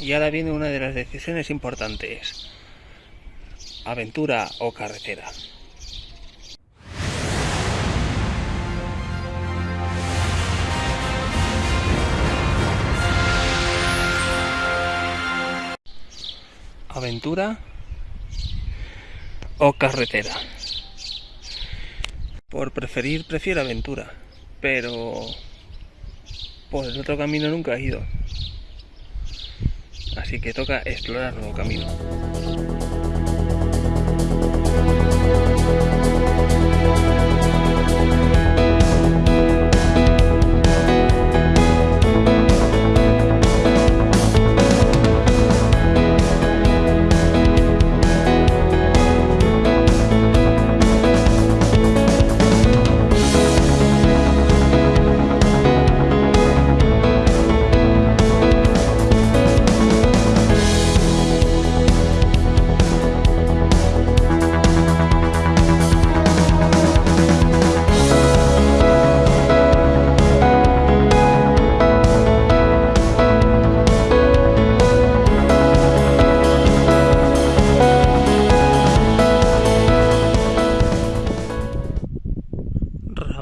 Y ahora viene una de las decisiones importantes. Aventura o carretera. Aventura o carretera. Por preferir, prefiero aventura, pero por el otro camino nunca he ido. Así que toca explorar nuevo camino.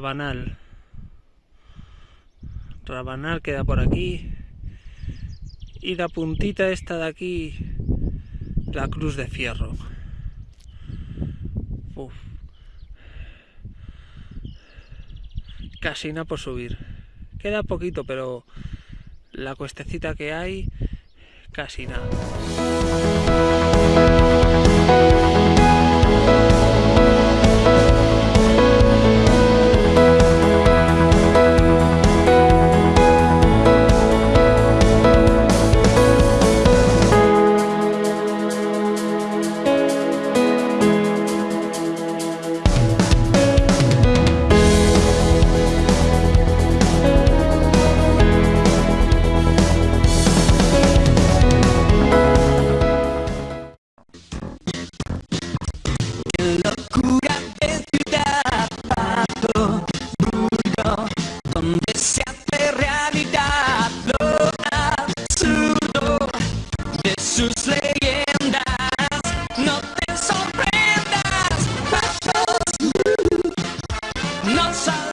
Rabanal. Rabanal queda por aquí. Y la puntita esta de aquí, la cruz de fierro. Uf. Casi nada por subir. Queda poquito, pero la cuestecita que hay, casi nada. not so